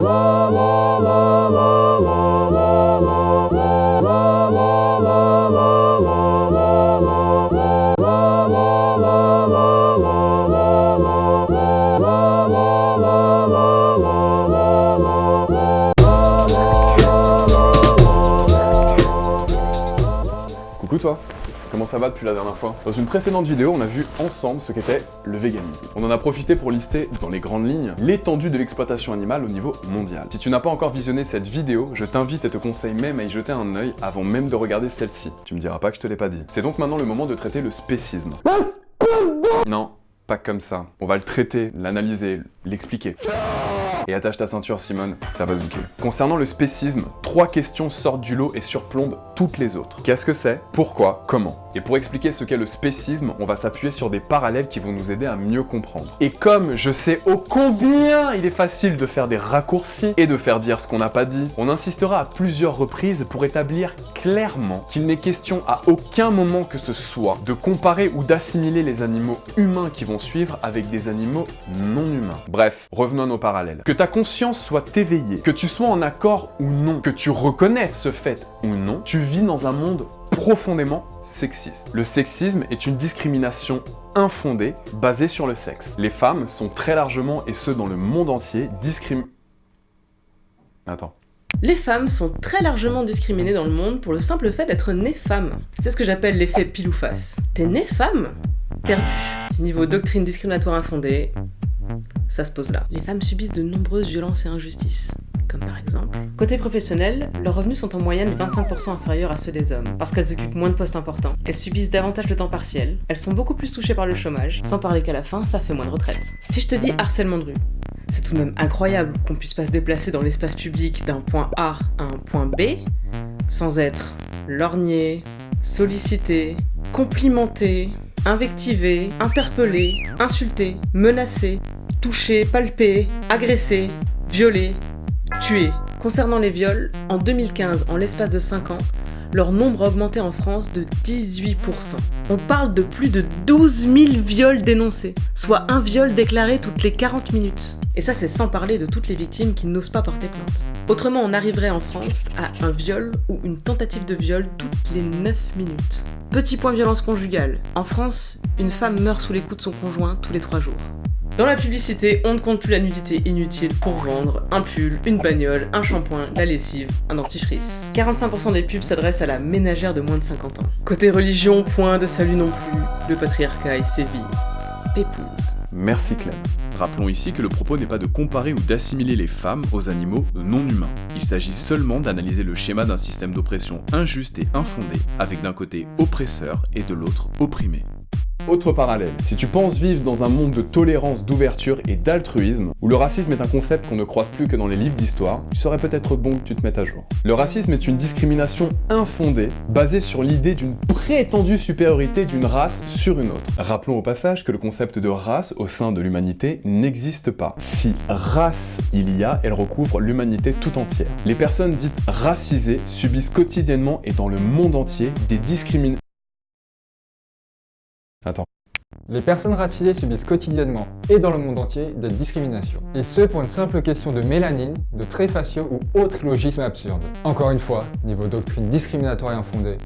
Whoa, whoa. Comment ça va depuis la dernière fois Dans une précédente vidéo, on a vu ensemble ce qu'était le véganisme. On en a profité pour lister, dans les grandes lignes, l'étendue de l'exploitation animale au niveau mondial. Si tu n'as pas encore visionné cette vidéo, je t'invite et te conseille même à y jeter un œil avant même de regarder celle-ci. Tu me diras pas que je te l'ai pas dit. C'est donc maintenant le moment de traiter le spécisme. Non, pas comme ça. On va le traiter, l'analyser, l'expliquer. Et attache ta ceinture Simone, ça va zouker. Concernant le spécisme, trois questions sortent du lot et surplombent toutes les autres. Qu'est-ce que c'est? Pourquoi? Comment? Et pour expliquer ce qu'est le spécisme, on va s'appuyer sur des parallèles qui vont nous aider à mieux comprendre. Et comme je sais ô combien il est facile de faire des raccourcis et de faire dire ce qu'on n'a pas dit, on insistera à plusieurs reprises pour établir clairement qu'il n'est question à aucun moment que ce soit de comparer ou d'assimiler les animaux humains qui vont suivre avec des animaux non humains. Bref, revenons à nos parallèles. Que ta conscience soit éveillée, que tu sois en accord ou non, que tu reconnaisses ce fait ou non, tu vis dans un monde profondément sexiste. Le sexisme est une discrimination infondée basée sur le sexe. Les femmes sont très largement, et ce dans le monde entier, discriminées... Attends. Les femmes sont très largement discriminées dans le monde pour le simple fait d'être nées femmes. C'est ce que j'appelle l'effet pile ou face. T'es née femme? Perdu. Niveau doctrine discriminatoire infondée, ça se pose là. Les femmes subissent de nombreuses violences et injustices, comme par exemple... Côté professionnel, leurs revenus sont en moyenne 25% inférieurs à ceux des hommes, parce qu'elles occupent moins de postes importants. Elles subissent davantage le temps partiel, elles sont beaucoup plus touchées par le chômage, sans parler qu'à la fin, ça fait moins de retraite. Si je te dis harcèlement de rue, c'est tout de même incroyable qu'on puisse pas se déplacer dans l'espace public d'un point A à un point B, sans être lorgné, sollicité, complimenté, invectivé, interpellé, insulté, menacé, touché, palpé, agressé, violé, tué. Concernant les viols, en 2015, en l'espace de 5 ans, leur nombre a augmenté en France de 18%. On parle de plus de 12 000 viols dénoncés, soit un viol déclaré toutes les 40 minutes. Et ça c'est sans parler de toutes les victimes qui n'osent pas porter plainte. Autrement on arriverait en France à un viol ou une tentative de viol toutes les 9 minutes. Petit point violence conjugale. En France, une femme meurt sous les coups de son conjoint tous les 3 jours. Dans la publicité, on ne compte plus la nudité inutile pour vendre un pull, une bagnole, un shampoing, la lessive, un dentifrice. 45% des pubs s'adressent à la ménagère de moins de 50 ans. Côté religion, point de salut non plus, le patriarcat est séville. Merci Clem. Rappelons ici que le propos n'est pas de comparer ou d'assimiler les femmes aux animaux non humains. Il s'agit seulement d'analyser le schéma d'un système d'oppression injuste et infondé, avec d'un côté oppresseur et de l'autre opprimé. Autre parallèle, si tu penses vivre dans un monde de tolérance, d'ouverture et d'altruisme, où le racisme est un concept qu'on ne croise plus que dans les livres d'histoire, il serait peut-être bon que tu te mettes à jour. Le racisme est une discrimination infondée, basée sur l'idée d'une prétendue supériorité d'une race sur une autre. Rappelons au passage que le concept de race au sein de l'humanité n'existe pas. Si race il y a, elle recouvre l'humanité tout entière. Les personnes dites racisées subissent quotidiennement et dans le monde entier des discriminations Attends. Les personnes racisées subissent quotidiennement, et dans le monde entier, des discriminations. Et ce pour une simple question de mélanine, de traits faciaux ou autres logismes absurdes. Encore une fois, niveau doctrine discriminatoire et infondée,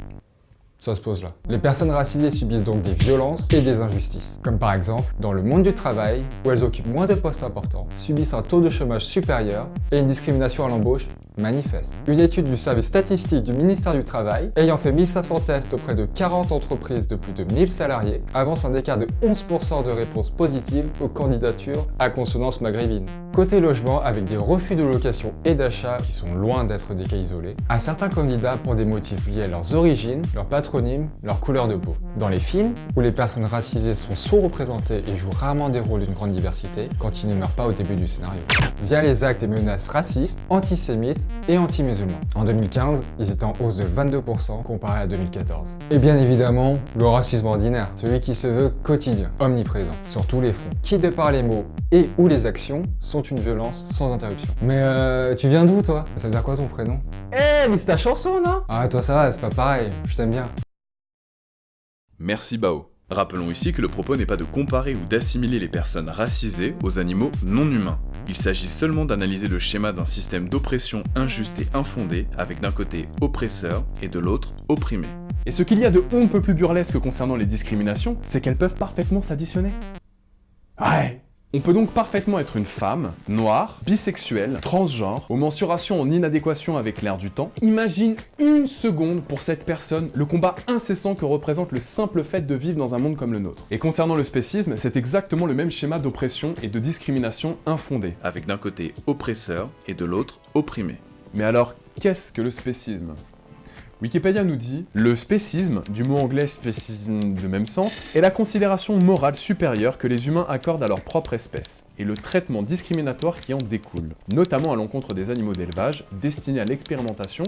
ça se pose là. Les personnes racisées subissent donc des violences et des injustices. Comme par exemple, dans le monde du travail, où elles occupent moins de postes importants, subissent un taux de chômage supérieur et une discrimination à l'embauche manifeste. Une étude du service statistique du ministère du Travail, ayant fait 1500 tests auprès de 40 entreprises de plus de 1000 salariés, avance un écart de 11% de réponses positives aux candidatures à consonance maghrébine. Côté logement, avec des refus de location et d'achat qui sont loin d'être des cas isolés, à certains candidats pour des motifs liés à leurs origines, leur patronyme, leur couleur de peau. Dans les films, où les personnes racisées sont sous-représentées et jouent rarement des rôles d'une grande diversité, quand ils ne meurent pas au début du scénario. Via les actes et menaces racistes, antisémites et anti-musulmans. En 2015, ils étaient en hausse de 22% comparé à 2014. Et bien évidemment, le racisme ordinaire, celui qui se veut quotidien, omniprésent, sur tous les fronts, qui de par les mots et ou les actions sont une violence sans interruption. Mais euh, tu viens d'où toi? Ça veut dire quoi ton prénom? Eh, mais c'est ta chanson, non? Ah, toi ça va, c'est pas pareil, je t'aime bien. Merci Bao. Rappelons ici que le propos n'est pas de comparer ou d'assimiler les personnes racisées aux animaux non humains. Il s'agit seulement d'analyser le schéma d'un système d'oppression injuste et infondé, avec d'un côté oppresseur et de l'autre opprimé. Et ce qu'il y a de on peut plus burlesque concernant les discriminations, c'est qu'elles peuvent parfaitement s'additionner. Ouais on peut donc parfaitement être une femme, noire, bisexuelle, transgenre, aux mensurations en inadéquation avec l'air du temps. Imagine une seconde pour cette personne le combat incessant que représente le simple fait de vivre dans un monde comme le nôtre. Et concernant le spécisme, c'est exactement le même schéma d'oppression et de discrimination infondée, avec d'un côté oppresseur et de l'autre opprimé. Mais alors, qu'est-ce que le spécisme? Wikipédia nous dit « Le spécisme, du mot anglais spécisme de même sens, est la considération morale supérieure que les humains accordent à leur propre espèce, et le traitement discriminatoire qui en découle, notamment à l'encontre des animaux d'élevage destinés à l'expérimentation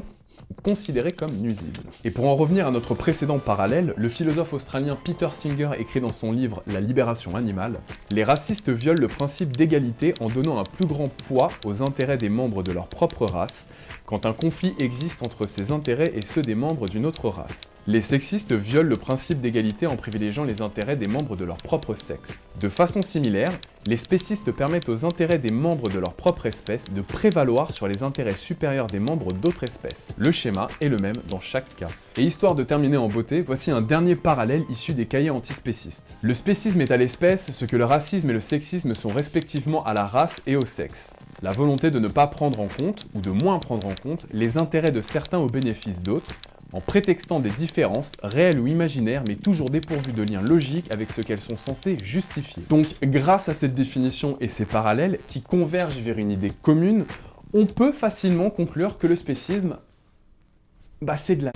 ou considérés comme nuisibles. Et pour en revenir à notre précédent parallèle, le philosophe australien Peter Singer écrit dans son livre La libération animale « Les racistes violent le principe d'égalité en donnant un plus grand poids aux intérêts des membres de leur propre race, quand un conflit existe entre ces intérêts et ceux des membres d'une autre race. Les sexistes violent le principe d'égalité en privilégiant les intérêts des membres de leur propre sexe. De façon similaire, les spécistes permettent aux intérêts des membres de leur propre espèce de prévaloir sur les intérêts supérieurs des membres d'autres espèces. Le schéma est le même dans chaque cas. Et histoire de terminer en beauté, voici un dernier parallèle issu des cahiers antispécistes. Le spécisme est à l'espèce ce que le racisme et le sexisme sont respectivement à la race et au sexe. La volonté de ne pas prendre en compte, ou de moins prendre en compte, les intérêts de certains au bénéfice d'autres, en prétextant des différences, réelles ou imaginaires, mais toujours dépourvues de liens logiques avec ce qu'elles sont censées justifier. Donc, grâce à cette définition et ces parallèles, qui convergent vers une idée commune, on peut facilement conclure que le spécisme, bah c'est de la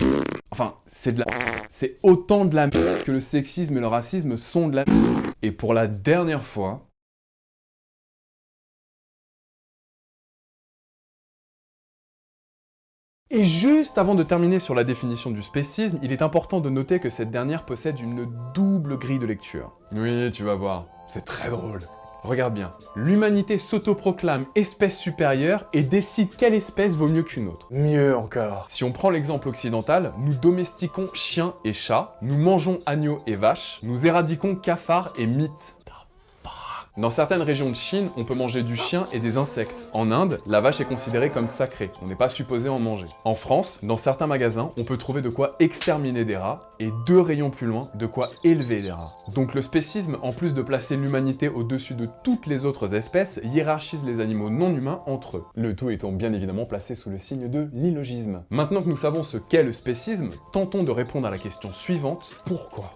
Enfin, c'est de la C'est autant de la que le sexisme et le racisme sont de la Et pour la dernière fois, Et juste avant de terminer sur la définition du spécisme, il est important de noter que cette dernière possède une double grille de lecture. Oui, tu vas voir, c'est très drôle. Regarde bien, l'humanité s'autoproclame espèce supérieure et décide quelle espèce vaut mieux qu'une autre. Mieux encore. Si on prend l'exemple occidental, nous domestiquons chiens et chats, nous mangeons agneaux et vaches, nous éradiquons cafards et mythes. Dans certaines régions de Chine, on peut manger du chien et des insectes. En Inde, la vache est considérée comme sacrée, on n'est pas supposé en manger. En France, dans certains magasins, on peut trouver de quoi exterminer des rats, et deux rayons plus loin, de quoi élever des rats. Donc le spécisme, en plus de placer l'humanité au-dessus de toutes les autres espèces, hiérarchise les animaux non humains entre eux. Le tout étant bien évidemment placé sous le signe de l'illogisme. Maintenant que nous savons ce qu'est le spécisme, tentons de répondre à la question suivante, pourquoi?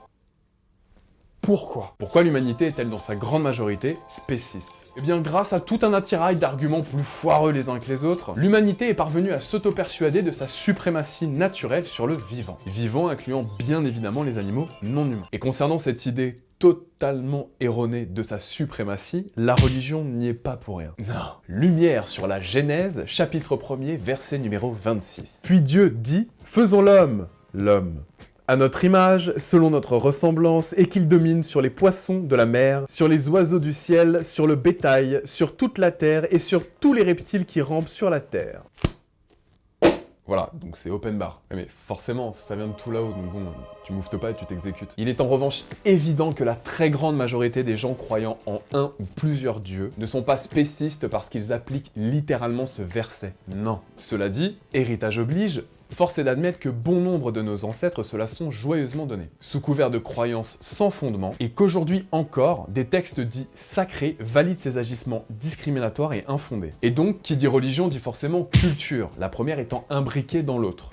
Pourquoi? Pourquoi l'humanité est-elle dans sa grande majorité spéciste? Eh bien, grâce à tout un attirail d'arguments plus foireux les uns que les autres, l'humanité est parvenue à s'auto-persuader de sa suprématie naturelle sur le vivant. Vivant incluant bien évidemment les animaux non humains. Et concernant cette idée totalement erronée de sa suprématie, la religion n'y est pas pour rien. Non. Lumière sur la Genèse, chapitre 1er, verset numéro 26. Puis Dieu dit « Faisons l'homme » L'homme à notre image, selon notre ressemblance, et qu'il domine sur les poissons de la mer, sur les oiseaux du ciel, sur le bétail, sur toute la terre et sur tous les reptiles qui rampent sur la terre. Voilà, donc c'est open bar. Mais forcément, ça vient de tout là-haut, donc bon, tu mouftes pas et tu t'exécutes. Il est en revanche évident que la très grande majorité des gens croyant en un ou plusieurs dieux ne sont pas spécistes parce qu'ils appliquent littéralement ce verset. Non. Cela dit, héritage oblige, Force est d'admettre que bon nombre de nos ancêtres se la sont joyeusement donnés, sous couvert de croyances sans fondement, et qu'aujourd'hui encore, des textes dits sacrés valident ces agissements discriminatoires et infondés. Et donc, qui dit religion dit forcément culture, la première étant imbriquée dans l'autre.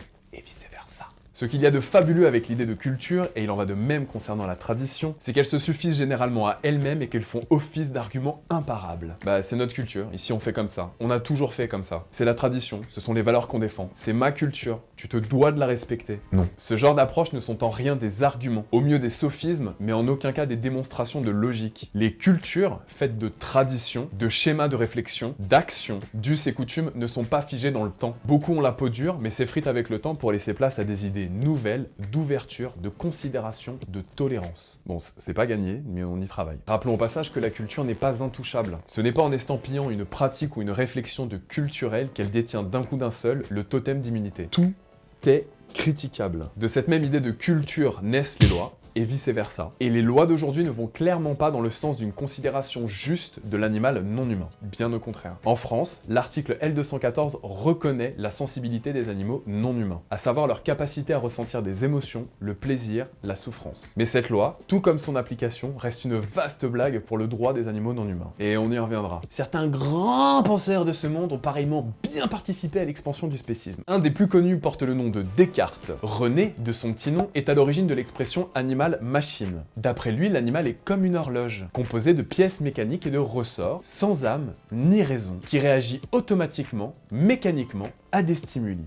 Ce qu'il y a de fabuleux avec l'idée de culture, et il en va de même concernant la tradition, c'est qu'elles se suffisent généralement à elles-mêmes et qu'elles font office d'arguments imparables. Bah c'est notre culture, ici on fait comme ça, on a toujours fait comme ça. C'est la tradition, ce sont les valeurs qu'on défend, c'est ma culture, tu te dois de la respecter. Non. Ce genre d'approches ne sont en rien des arguments, au mieux des sophismes, mais en aucun cas des démonstrations de logique. Les cultures, faites de traditions, de schémas de réflexion, d'actions, d'us et coutumes, ne sont pas figées dans le temps. Beaucoup ont la peau dure, mais s'effritent avec le temps pour laisser place à des idées nouvelle d'ouverture, de considération, de tolérance. Bon, c'est pas gagné, mais on y travaille. Rappelons au passage que la culture n'est pas intouchable. Ce n'est pas en estampillant une pratique ou une réflexion de culturel qu'elle détient d'un coup d'un seul le totem d'immunité. Tout est critiquable. De cette même idée de culture naissent les lois, et vice-versa. Et les lois d'aujourd'hui ne vont clairement pas dans le sens d'une considération juste de l'animal non humain, bien au contraire. En France, l'article L214 reconnaît la sensibilité des animaux non humains, à savoir leur capacité à ressentir des émotions, le plaisir, la souffrance. Mais cette loi, tout comme son application, reste une vaste blague pour le droit des animaux non humains. Et on y reviendra. Certains grands penseurs de ce monde ont pareillement bien participé à l'expansion du spécisme. Un des plus connus porte le nom de Descartes. René, de son petit nom, est à l'origine de l'expression animal-machine. D'après lui, l'animal est comme une horloge, composée de pièces mécaniques et de ressorts, sans âme ni raison, qui réagit automatiquement, mécaniquement, à des stimuli.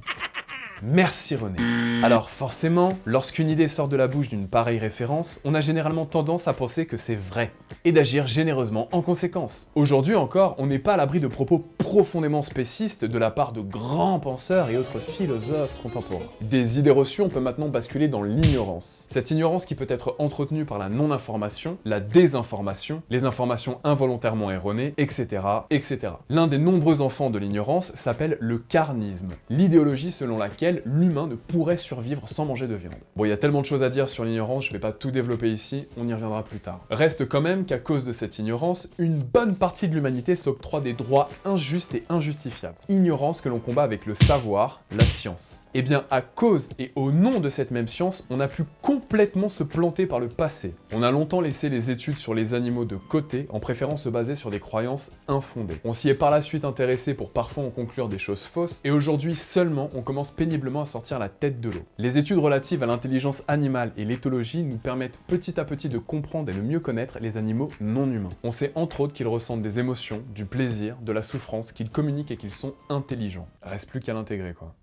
Merci René. Alors forcément, lorsqu'une idée sort de la bouche d'une pareille référence, on a généralement tendance à penser que c'est vrai, et d'agir généreusement en conséquence. Aujourd'hui encore, on n'est pas à l'abri de propos profondément spécistes de la part de grands penseurs et autres philosophes contemporains. Des idées reçues, on peut maintenant basculer dans l'ignorance. Cette ignorance qui peut être entretenue par la non-information, la désinformation, les informations involontairement erronées, etc. etc. L'un des nombreux enfants de l'ignorance s'appelle le carnisme, l'idéologie selon laquelle l'humain ne pourrait survivre sans manger de viande. Bon, il y a tellement de choses à dire sur l'ignorance, je vais pas tout développer ici, on y reviendra plus tard. Reste quand même qu'à cause de cette ignorance, une bonne partie de l'humanité s'octroie des droits injustes et injustifiables. Ignorance que l'on combat avec le savoir, la science. Eh bien, à cause et au nom de cette même science, on a pu complètement se planter par le passé. On a longtemps laissé les études sur les animaux de côté, en préférant se baser sur des croyances infondées. On s'y est par la suite intéressé pour parfois en conclure des choses fausses, et aujourd'hui seulement, on commence péniblement à sortir la tête de l'eau. Les études relatives à l'intelligence animale et l'éthologie nous permettent petit à petit de comprendre et de mieux connaître les animaux non humains. On sait entre autres qu'ils ressentent des émotions, du plaisir, de la souffrance, qu'ils communiquent et qu'ils sont intelligents. Reste plus qu'à l'intégrer quoi.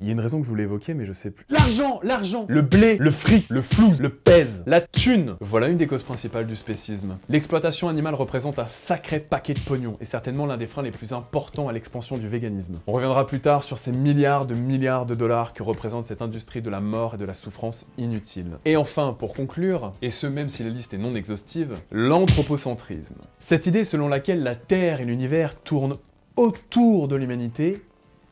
Il y a une raison que je voulais évoquer, mais je sais plus. L'argent L'argent Le blé, le fric, le flou, le pèse, la thune Voilà une des causes principales du spécisme. L'exploitation animale représente un sacré paquet de pognon, et certainement l'un des freins les plus importants à l'expansion du véganisme. On reviendra plus tard sur ces milliards de milliards de dollars que représente cette industrie de la mort et de la souffrance inutile. Et enfin, pour conclure, et ce même si la liste est non exhaustive, l'anthropocentrisme. Cette idée selon laquelle la Terre et l'univers tournent autour de l'humanité,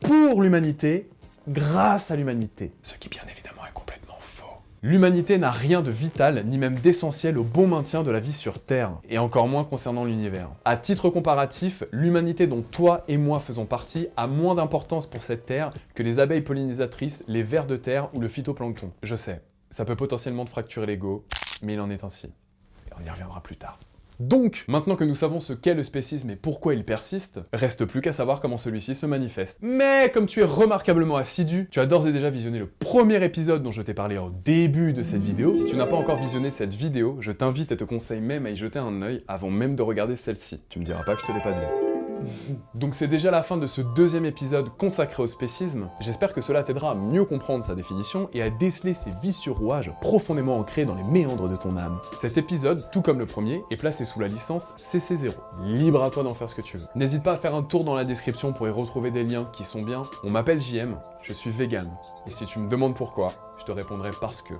pour l'humanité, grâce à l'humanité. Ce qui bien évidemment est complètement faux. L'humanité n'a rien de vital, ni même d'essentiel au bon maintien de la vie sur Terre, et encore moins concernant l'univers. À titre comparatif, l'humanité dont toi et moi faisons partie a moins d'importance pour cette Terre que les abeilles pollinisatrices, les vers de terre ou le phytoplancton. Je sais, ça peut potentiellement te fracturer l'ego, mais il en est ainsi. Et on y reviendra plus tard. Donc, maintenant que nous savons ce qu'est le spécisme et pourquoi il persiste, reste plus qu'à savoir comment celui-ci se manifeste. Mais comme tu es remarquablement assidu, tu as d'ores et déjà visionné le premier épisode dont je t'ai parlé au début de cette vidéo. Si tu n'as pas encore visionné cette vidéo, je t'invite et te conseille même à y jeter un œil avant même de regarder celle-ci. Tu me diras pas que je te l'ai pas dit. Donc c'est déjà la fin de ce deuxième épisode consacré au spécisme. J'espère que cela t'aidera à mieux comprendre sa définition et à déceler ses vicieux rouages profondément ancrés dans les méandres de ton âme. Cet épisode, tout comme le premier, est placé sous la licence CC0. Libre à toi d'en faire ce que tu veux. N'hésite pas à faire un tour dans la description pour y retrouver des liens qui sont bien. On m'appelle JM, je suis vegan. Et si tu me demandes pourquoi, je te répondrai parce que...